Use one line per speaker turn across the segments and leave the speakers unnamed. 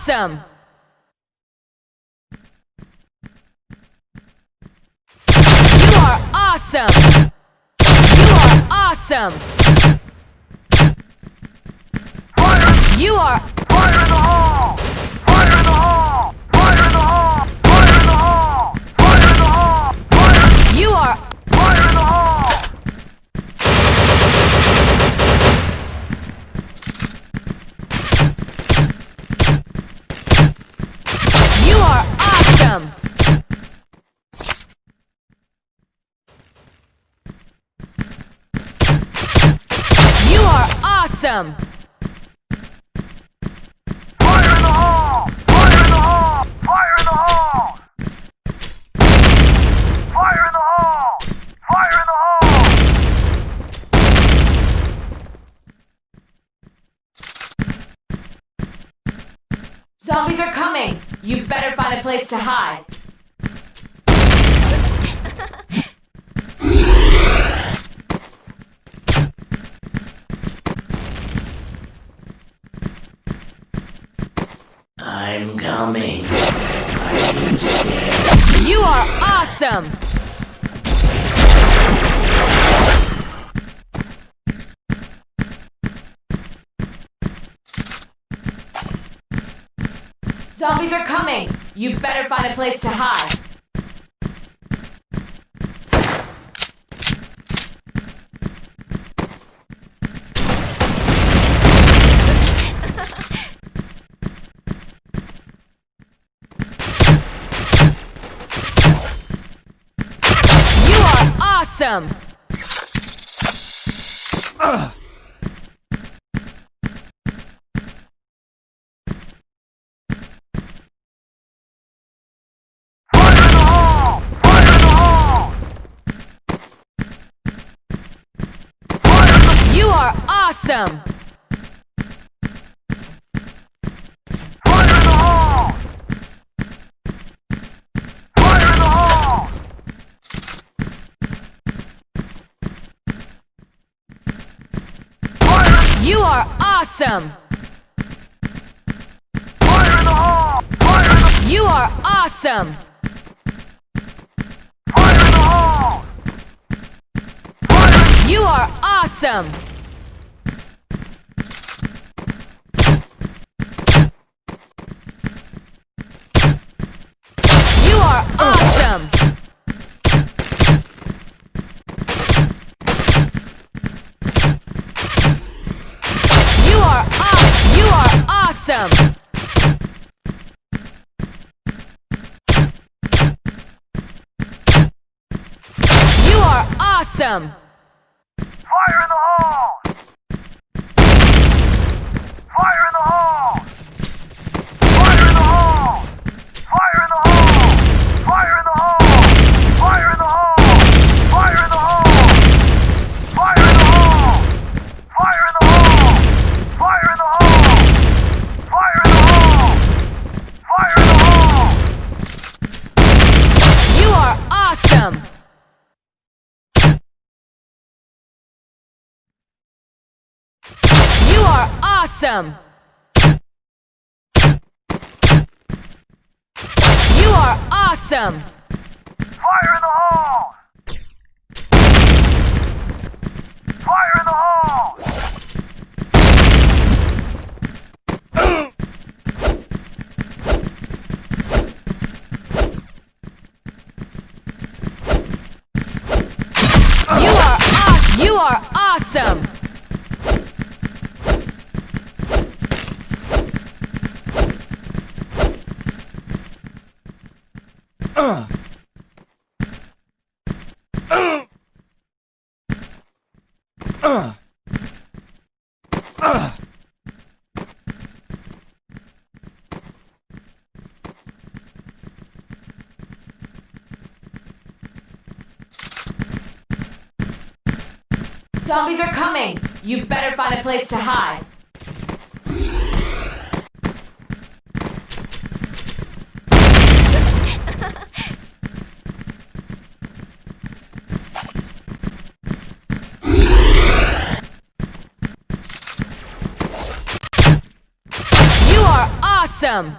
awesome! You are awesome! You are awesome! You are
Fire in the hole! Fire in the hole! Fire in the hole! Fire in the hole! Fire in the hole! Fire,
you are
fire in the hole!
you are awesome! You are awesome!
Fire in the hole! Fire in the hole! Fire in the hole! Fire in the hole! Fire in the hole!
Zombies are coming! You better find a place to hide.
Coming. You
are awesome! Zombies are coming! You better find a place to hide. Awesome! Ugh. awesome! Awesome!
fire in the hole! Fire in the,
You are awesome!
fire in the hole! Fire,
You are awesome! Welcome. Awesome! You are awesome!
Fire in the hole! Fire in the hole!
You are aw- You are awesome! Zombies are coming! You better find a place to hide. You are awesome!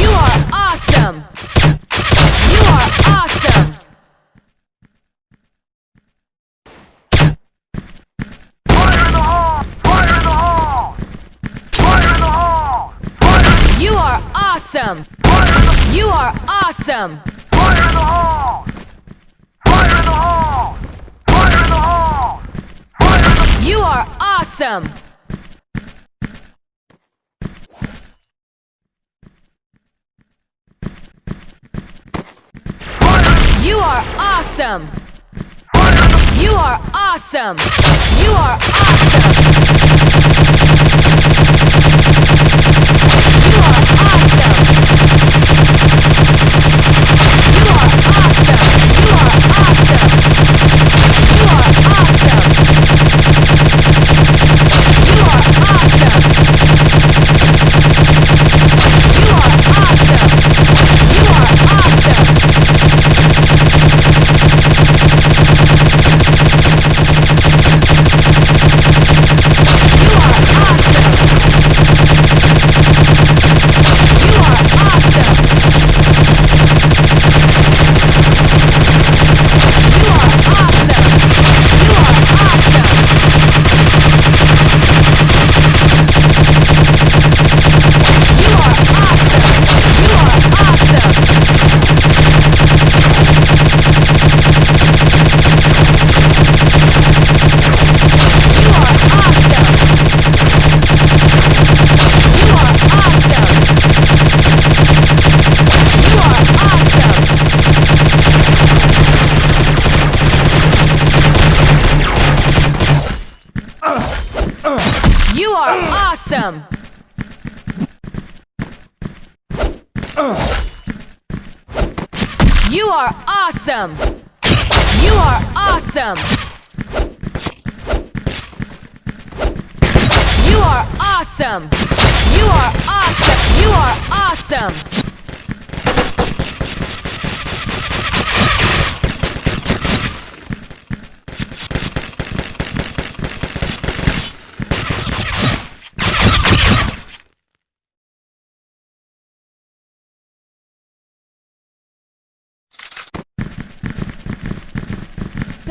You are awesome! You are awesome!
Fire in the hole! Fire in the hole! Fire in the hole! Fire,
You are awesome! You are awesome!
fire in the hole! Fire in the hole! Fire in the hole! Fire in the,
You are awesome! You are awesome! You are awesome! You are awesome! You are awesome! You are awesome! You are awesome! You are awesome! You are awesome!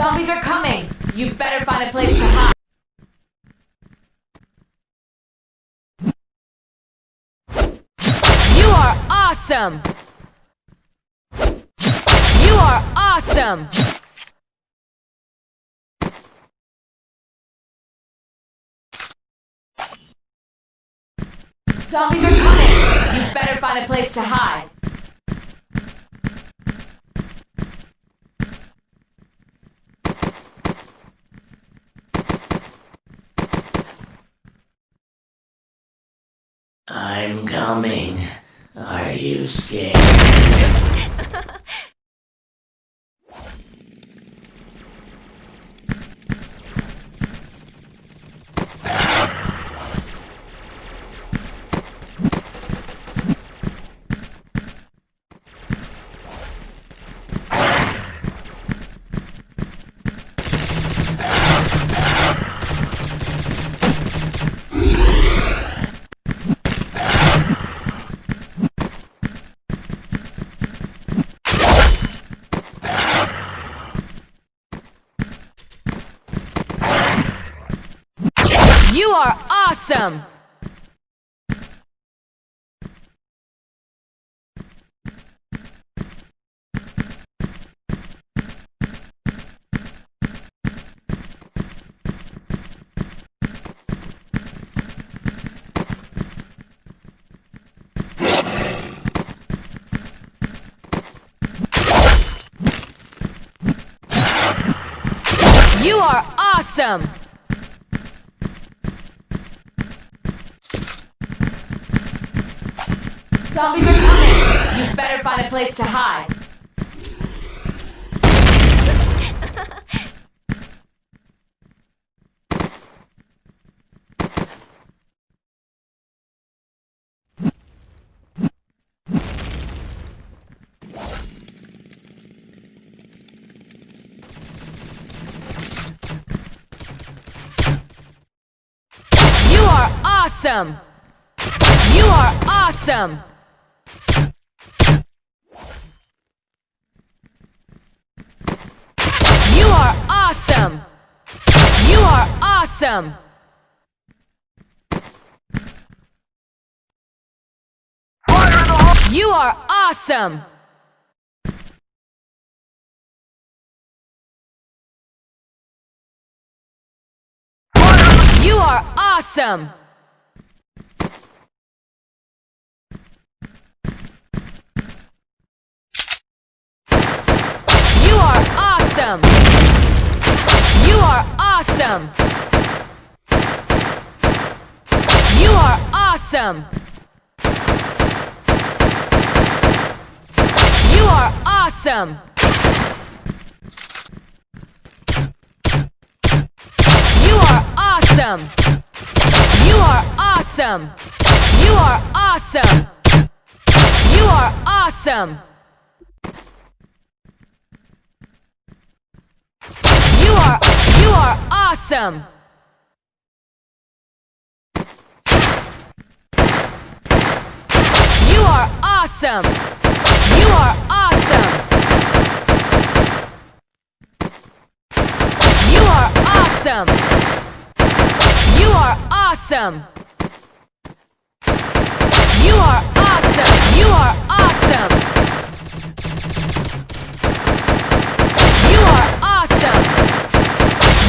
Zombies are coming! You better find a place to hide. You are awesome! You are awesome! Zombies are coming! You better find a place to hide.
Coming. Are you scared?
You are You are awesome! Zombies are coming! You better find a place to hide. You are awesome! You are awesome!
The!
You are awesome! You are awesome! You are awesome! You are awesome! You are awesome! You are awesome! You are awesome! You are awesome! You are awesome! You are awesome! You are you are awesome! You are awesome! You are awesome! You are awesome! You are awesome! You are awesome! You are awesome! You are awesome!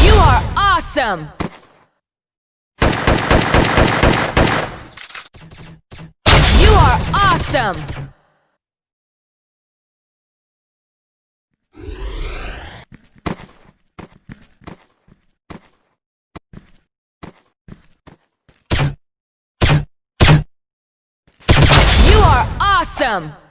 You are awesome! You are awesome! You are awesome!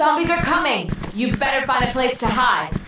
Zombies are coming! You better find a place to hide.